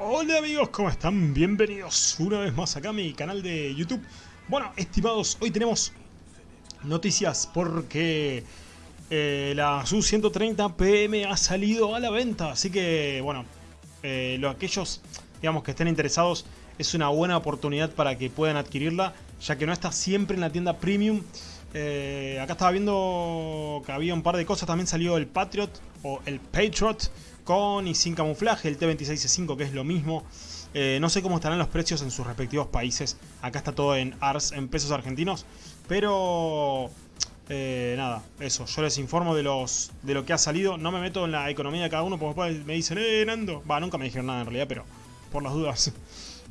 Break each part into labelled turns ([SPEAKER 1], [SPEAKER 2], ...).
[SPEAKER 1] Hola amigos, ¿cómo están? Bienvenidos una vez más acá a mi canal de YouTube. Bueno, estimados, hoy tenemos noticias porque eh, la SU-130 PM ha salido a la venta. Así que, bueno, eh, los, aquellos digamos que estén interesados es una buena oportunidad para que puedan adquirirla, ya que no está siempre en la tienda Premium. Eh, acá estaba viendo que había un par de cosas, también salió el Patriot o el Patriot con y sin camuflaje, el T26C5 que es lo mismo. Eh, no sé cómo estarán los precios en sus respectivos países. Acá está todo en ARS, en pesos argentinos. Pero eh, nada, eso. Yo les informo de los de lo que ha salido. No me meto en la economía de cada uno porque después me dicen, eh, Nando. Va, nunca me dijeron nada en realidad, pero por las dudas.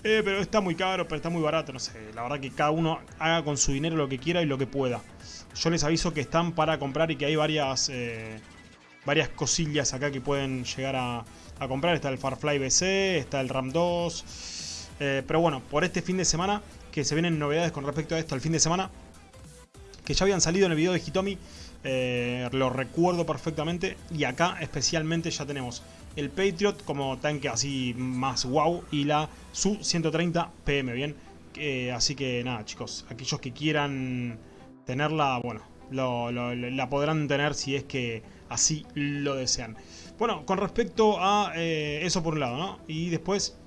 [SPEAKER 1] Eh, pero está muy caro, pero está muy barato, no sé. La verdad que cada uno haga con su dinero lo que quiera y lo que pueda. Yo les aviso que están para comprar y que hay varias, varias cosillas acá que pueden llegar a, comprar. Está el Farfly BC, está el RAM 2. Eh, pero bueno, por este fin de semana, que se vienen novedades con respecto a esto el fin de semana, que ya habían salido en el video de Hitomi, lo recuerdo perfectamente. Y acá especialmente ya tenemos el Patriot como tanque así más wow y la Su-130 PM, ¿bien? así que nada chicos, aquellos que quieran tenerla, bueno, la podrán tener si es que así lo desean. Bueno, con respecto a eh, eso por un lado, ¿no? Y después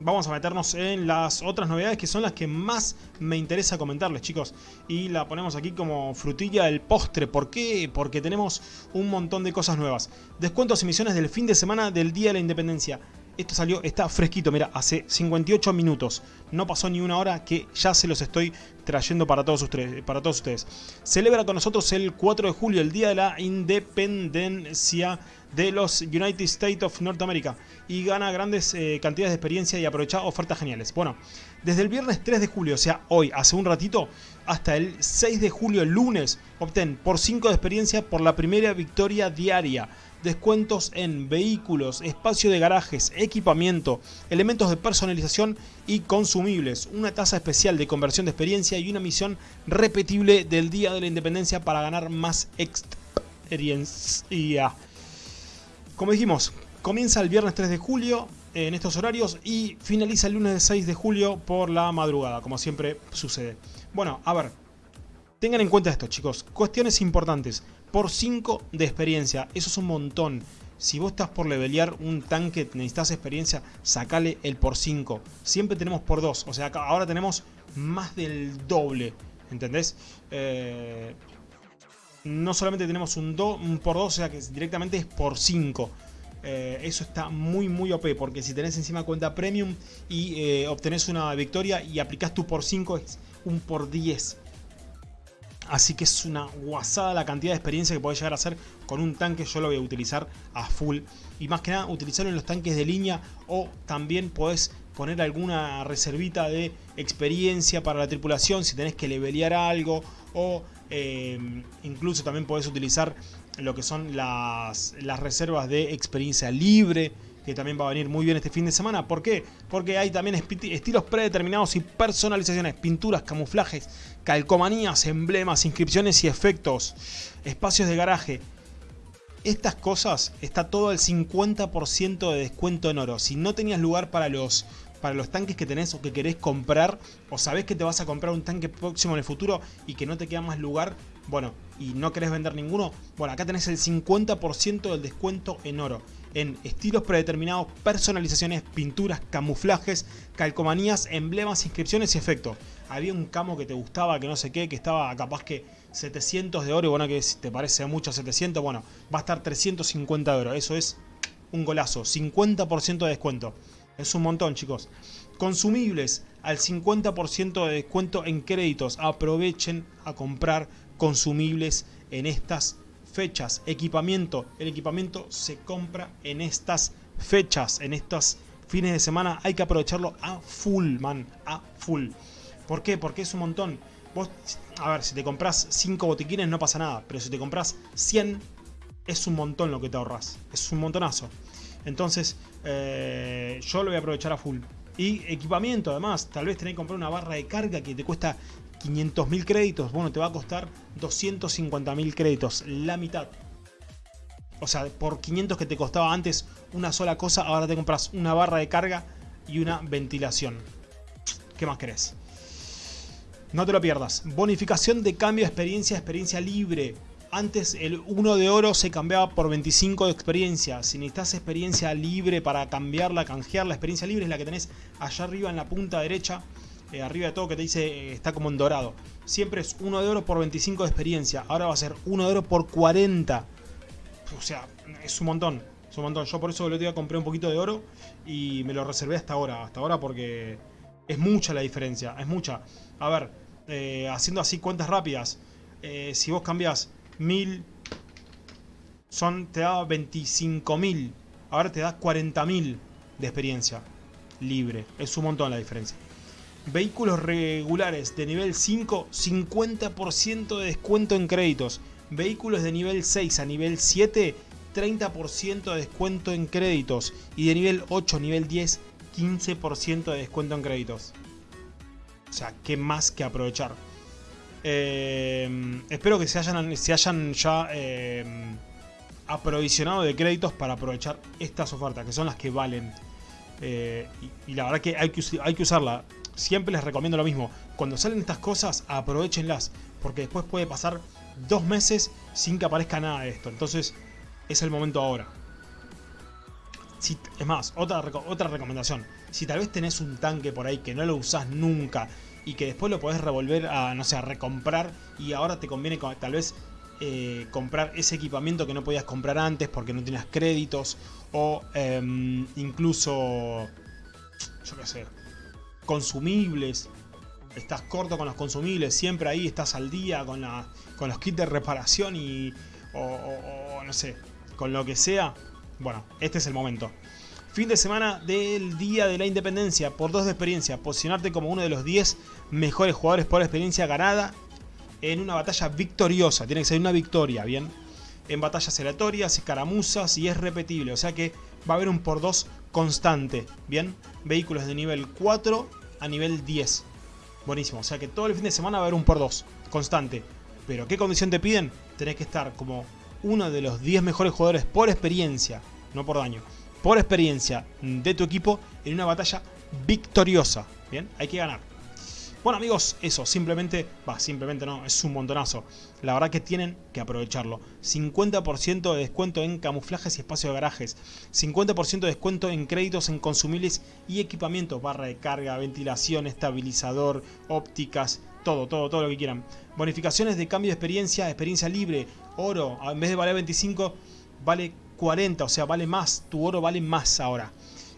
[SPEAKER 1] vamos a meternos en las otras novedades que son las que más me interesa comentarles, chicos. Y la ponemos aquí como frutilla del postre. ¿Por qué? Porque tenemos un montón de cosas nuevas. Descuentos y misiones del fin de semana del Día de la Independencia. Esto salió, está fresquito, mira, hace 58 minutos. No pasó ni una hora que ya se los estoy trayendo para todos ustedes. Celebra con nosotros el 4 de julio, el Día de la Independencia de los United States of North America. Y gana grandes eh, cantidades de experiencia y aprovecha ofertas geniales. Bueno, desde el viernes 3 de julio, o sea, hoy, hace un ratito, hasta el 6 de julio, el lunes, obtén por 5 de experiencia por la primera victoria diaria descuentos en vehículos, espacio de garajes, equipamiento, elementos de personalización y consumibles, una tasa especial de conversión de experiencia y una misión repetible del Día de la Independencia para ganar más experiencia. Como dijimos, comienza el viernes 3 de julio en estos horarios y finaliza el lunes 6 de julio por la madrugada, como siempre sucede. Bueno, a ver, tengan en cuenta esto chicos, cuestiones importantes por 5 de experiencia. Eso es un montón. Si vos estás por levelear un tanque, necesitas experiencia, sacale el por 5. Siempre tenemos por 2. O sea, ahora tenemos más del doble. ¿Entendés? Eh, no solamente tenemos un, un por 2, o sea que directamente es por 5. Eh, eso está muy muy OP porque si tenés encima cuenta premium y eh, obtenés una victoria y aplicás tu por 5 es un por 10 Así que es una guasada la cantidad de experiencia que podés llegar a hacer con un tanque. Yo lo voy a utilizar a full. Y más que nada utilizarlo en los tanques de línea o también podés poner alguna reservita de experiencia para la tripulación si tenés que levelear algo o eh, incluso también podés utilizar lo que son las reservas de experiencia libre que también va a venir muy bien este fin de semana. ¿Por qué? Porque hay también estilos predeterminados y personalizaciones, pinturas, camuflajes, calcomanías, emblemas, inscripciones y efectos, espacios de garaje. Estas cosas está todo al 50% de descuento en oro. Si no tenías lugar para los para los tanques que tenés o que querés comprar o sabés que te vas a comprar un tanque próximo en el futuro y que no te queda más lugar, bueno, y no querés vender ninguno, bueno, acá tenés el 50% del descuento en oro en estilos predeterminados, personalizaciones, pinturas, camuflajes, calcomanías, emblemas, inscripciones y efectos. Había un camo que te gustaba, que no sé qué, que estaba capaz que 700 de oro, bueno, que si te parece mucho 700, bueno, va a estar 350 de oro. Eso es un golazo, 50% de descuento. Es un montón, chicos. Consumibles al 50% de descuento en créditos. Aprovechen a comprar consumibles en estas fechas. Equipamiento. El equipamiento se compra en estas fechas, en estos fines de semana. Hay que aprovecharlo a full, man. A full. ¿Por qué? Porque es un montón. Vos, a ver, si te compras 5 botiquines no pasa nada. Pero si te compras 100, es un montón lo que te ahorras. Es un montonazo. Entonces, eh, yo lo voy a aprovechar a full. Y equipamiento además, tal vez tenés que comprar una barra de carga que te cuesta 500.000 créditos, bueno, te va a costar 250.000 créditos, la mitad. O sea, por 500 que te costaba antes una sola cosa, ahora te compras una barra de carga y una ventilación. ¿Qué más querés? No te lo pierdas. Bonificación de cambio de experiencia, experiencia libre. Antes el 1 de oro se cambiaba por 25 de experiencia. Si necesitas experiencia libre para cambiarla, canjear, la experiencia libre es la que tenés allá arriba en la punta derecha. Eh, arriba de todo que te dice eh, está como en dorado. Siempre es 1 de oro por 25 de experiencia. Ahora va a ser 1 de oro por 40. O sea, es un montón. Un montón. Yo por eso el otro día compré un poquito de oro y me lo reservé hasta ahora. Hasta ahora porque es mucha la diferencia. Es mucha. A ver, eh, haciendo así cuentas rápidas. si vos cambias 1000, son, te da 25.000. Ahora te da 40.000 de experiencia libre. Es un montón la diferencia. Vehículos regulares de nivel 5, 50% de descuento en créditos. Vehículos de nivel 6 a nivel 7, 30% de descuento en créditos. Y de nivel 8 a nivel 10, 15% de descuento en créditos. O sea, ¿qué más que aprovechar? Eh, espero que se hayan, se hayan ya eh, aprovisionado de créditos para aprovechar estas ofertas, que son las que valen. Eh, y, la verdad que hay que, hay que usarla siempre les recomiendo lo mismo. Cuando salen estas cosas, aprovechenlas. Porque después puede pasar dos meses sin que aparezca nada de esto. Entonces, es el momento ahora. Si, es más, otra, otra recomendación. Si tal vez tenés un tanque por ahí que no lo usás nunca y que después lo podés revolver a, no sé, a recomprar y ahora te conviene tal vez eh, comprar ese equipamiento que no podías comprar antes porque no tenías créditos o em, incluso, yo qué sé, consumibles. Estás corto con los consumibles, siempre ahí estás al día con, con los kits de reparación y... O, no sé, con lo que sea. Bueno, este es el momento. Fin de semana del Día de la Independencia, por dos de experiencia, posicionarte como uno de los 10 mejores jugadores por experiencia ganada en una batalla victoriosa. Tiene que ser una victoria, ¿bien? En batallas aleatorias, escaramuzas y es repetible. O sea que va a haber un por dos constante, ¿bien? Vehículos de nivel 4 a nivel 10. Buenísimo, o sea que todo el fin de semana va a haber un por 2, constante. Pero ¿qué condición te piden? Tenés que estar como uno de los 10 mejores jugadores por experiencia, no por daño, por experiencia de tu equipo en una batalla victoriosa. Bien, hay que ganar. Bueno amigos, eso, simplemente, va, simplemente no, es un montonazo. La verdad que tienen que aprovecharlo. 50% de descuento en camuflajes y espacio de garajes. 50% de descuento en créditos en consumibles y equipamiento. Barra de carga, ventilación, estabilizador, ópticas, todo, todo, todo lo que quieran. Bonificaciones de cambio de experiencia, experiencia libre, oro, en vez de valer 25, vale 40, o sea, vale más, tu oro vale más ahora.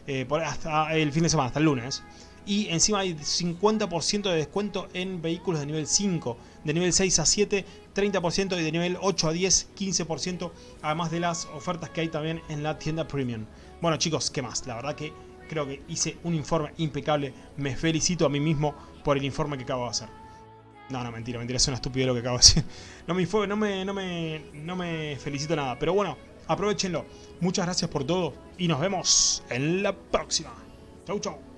[SPEAKER 1] Eh, hasta el fin de semana, hasta el lunes. Y encima hay 50% de descuento en vehículos de nivel 5, de nivel 6 a 7, 30% y de nivel 8 a 10, 15%, además de las ofertas que hay también en la tienda premium. Bueno chicos, ¿qué más? La verdad que creo que hice un informe impecable, me felicito a mí mismo por el informe que acabo de hacer. No, no, mentira, mentira, es una estupidez lo que acabo de decir. No me, no me, no me, no me felicito nada, pero bueno, aprovechenlo. Muchas gracias por todo y nos vemos en la próxima. Chau, chau.